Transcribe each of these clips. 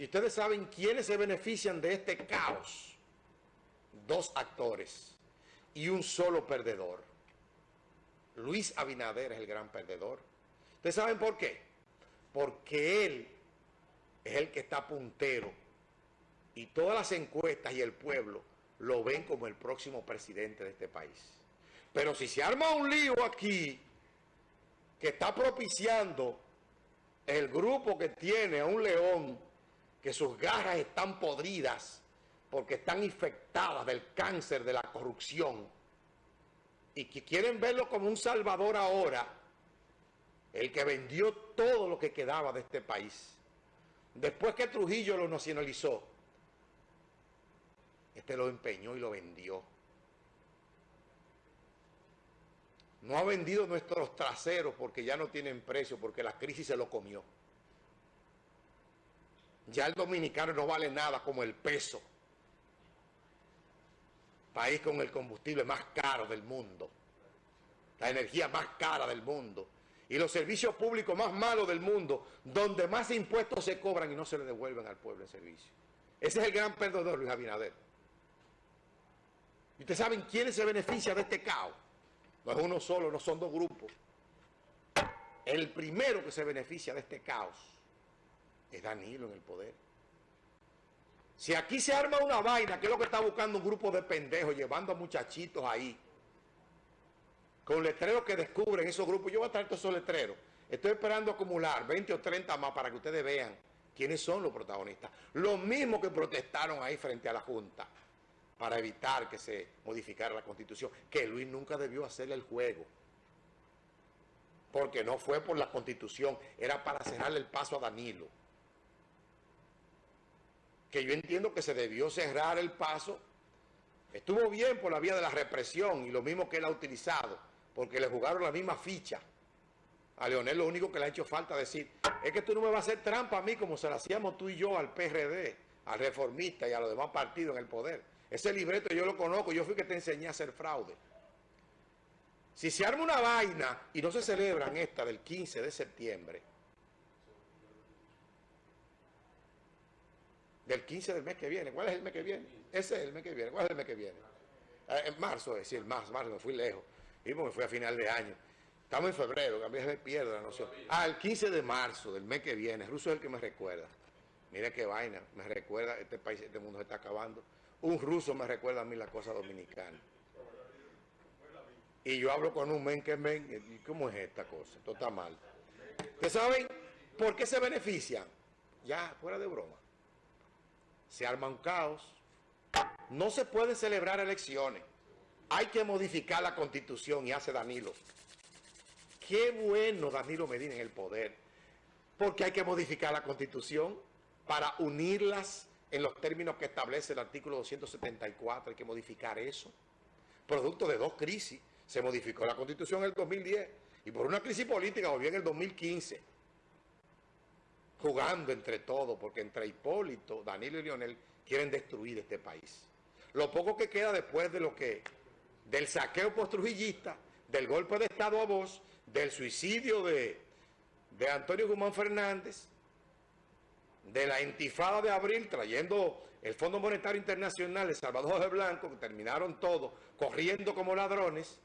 Y ustedes saben quiénes se benefician de este caos. Dos actores y un solo perdedor. Luis Abinader es el gran perdedor. ¿Ustedes saben por qué? Porque él es el que está puntero y todas las encuestas y el pueblo lo ven como el próximo presidente de este país. Pero si se arma un lío aquí que está propiciando el grupo que tiene a un león que sus garras están podridas porque están infectadas del cáncer de la corrupción y que quieren verlo como un salvador ahora, el que vendió todo lo que quedaba de este país. Después que Trujillo lo nacionalizó, este lo empeñó y lo vendió. No ha vendido nuestros traseros porque ya no tienen precio, porque la crisis se lo comió. Ya el dominicano no vale nada como el peso. País con el combustible más caro del mundo. La energía más cara del mundo. Y los servicios públicos más malos del mundo, donde más impuestos se cobran y no se le devuelven al pueblo en servicio. Ese es el gran perdedor, Luis Abinader. ¿Y ustedes saben quiénes se benefician de este caos? No es uno solo, no son dos grupos. El primero que se beneficia de este caos es Danilo en el poder. Si aquí se arma una vaina, que es lo que está buscando un grupo de pendejos, llevando a muchachitos ahí, con letreros que descubren esos grupos, yo voy a traer todos esos letreros. Estoy esperando acumular 20 o 30 más para que ustedes vean quiénes son los protagonistas. Los mismos que protestaron ahí frente a la Junta para evitar que se modificara la Constitución, que Luis nunca debió hacerle el juego. Porque no fue por la Constitución, era para cerrarle el paso a Danilo. Que yo entiendo que se debió cerrar el paso. Estuvo bien por la vía de la represión y lo mismo que él ha utilizado, porque le jugaron la misma ficha. A Leonel lo único que le ha hecho falta decir, es que tú no me vas a hacer trampa a mí como se la hacíamos tú y yo al PRD, al reformista y a los demás partidos en el poder. Ese libreto yo lo conozco, yo fui que te enseñé a hacer fraude. Si se arma una vaina y no se celebran esta del 15 de septiembre, del 15 del mes que viene, ¿cuál es el mes que viene? Ese es el mes que viene, ¿cuál es el mes que viene? Eh, en marzo, es decir, marzo, marzo, me fui lejos, y me fui a final de año. Estamos en febrero, que a mí pierdo la noción. Ah, el 15 de marzo del mes que viene, Ruso es el que me recuerda. Mira qué vaina, me recuerda, este país, este mundo se está acabando. Un ruso me recuerda a mí la cosa dominicana. Y yo hablo con un men que men, ¿y cómo es esta cosa? Esto está mal. ¿Ustedes saben por qué se benefician? Ya, fuera de broma. Se arma un caos. No se pueden celebrar elecciones. Hay que modificar la constitución y hace Danilo. Qué bueno Danilo Medina en el poder. Porque hay que modificar la constitución para unirlas en los términos que establece el artículo 274, hay que modificar eso. Producto de dos crisis, se modificó la Constitución en el 2010 y por una crisis política volvió en el 2015. Jugando entre todos, porque entre Hipólito, Danilo y Lionel quieren destruir este país. Lo poco que queda después de lo que, del saqueo postrujillista, del golpe de Estado a voz, del suicidio de, de Antonio Guzmán Fernández, de la intifada de abril trayendo el Fondo Monetario Internacional, El Salvador de Blanco, que terminaron todos corriendo como ladrones,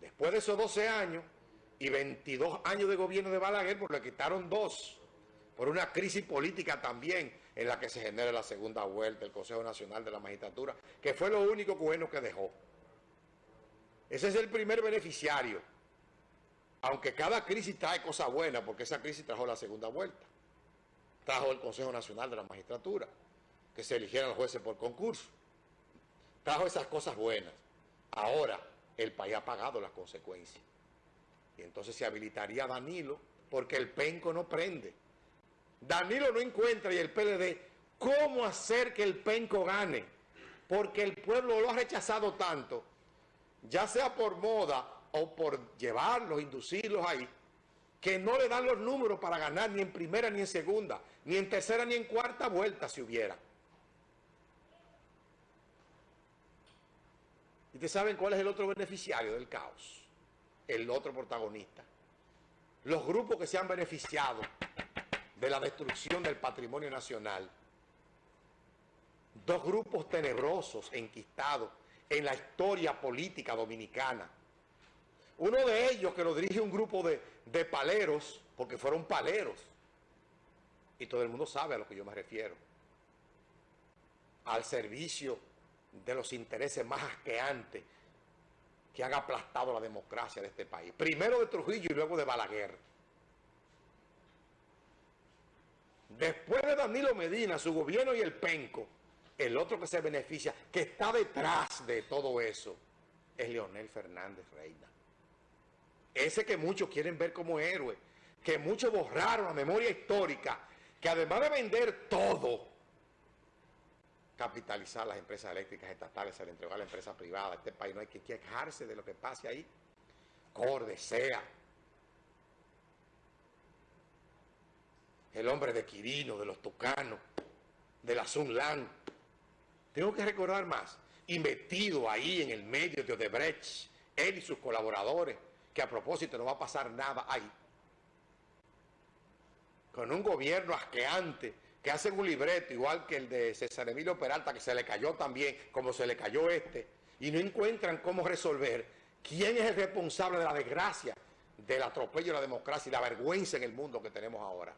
después de esos 12 años y 22 años de gobierno de Balaguer, pues le quitaron dos, por una crisis política también en la que se genera la segunda vuelta del Consejo Nacional de la Magistratura, que fue lo único bueno que dejó. Ese es el primer beneficiario aunque cada crisis trae cosas buenas, porque esa crisis trajo la segunda vuelta, trajo el Consejo Nacional de la Magistratura, que se eligieran los jueces por concurso, trajo esas cosas buenas. Ahora el país ha pagado las consecuencias. Y entonces se habilitaría Danilo, porque el penco no prende. Danilo no encuentra y el PLD cómo hacer que el penco gane, porque el pueblo lo ha rechazado tanto, ya sea por moda o por llevarlos, inducirlos ahí, que no le dan los números para ganar ni en primera ni en segunda, ni en tercera ni en cuarta vuelta si hubiera. ¿Y ustedes saben cuál es el otro beneficiario del caos? El otro protagonista. Los grupos que se han beneficiado de la destrucción del patrimonio nacional, dos grupos tenebrosos enquistados en la historia política dominicana. Uno de ellos que lo dirige un grupo de, de paleros, porque fueron paleros, y todo el mundo sabe a lo que yo me refiero, al servicio de los intereses más asqueantes que han aplastado la democracia de este país. Primero de Trujillo y luego de Balaguer. Después de Danilo Medina, su gobierno y el penco, el otro que se beneficia, que está detrás de todo eso, es Leonel Fernández Reina. Ese que muchos quieren ver como héroe, que muchos borraron la memoria histórica, que además de vender todo, capitalizar las empresas eléctricas estatales, se le entregó a la empresa privada. Este país no hay que quejarse de lo que pase ahí. Corde, sea. El hombre de Quirino, de los Tucanos, de la Sunlan. Tengo que recordar más. Y metido ahí en el medio de Odebrecht, él y sus colaboradores, que a propósito no va a pasar nada ahí. Con un gobierno asqueante, que hacen un libreto igual que el de César Emilio Peralta, que se le cayó también, como se le cayó este, y no encuentran cómo resolver quién es el responsable de la desgracia, del atropello de la democracia y la vergüenza en el mundo que tenemos ahora.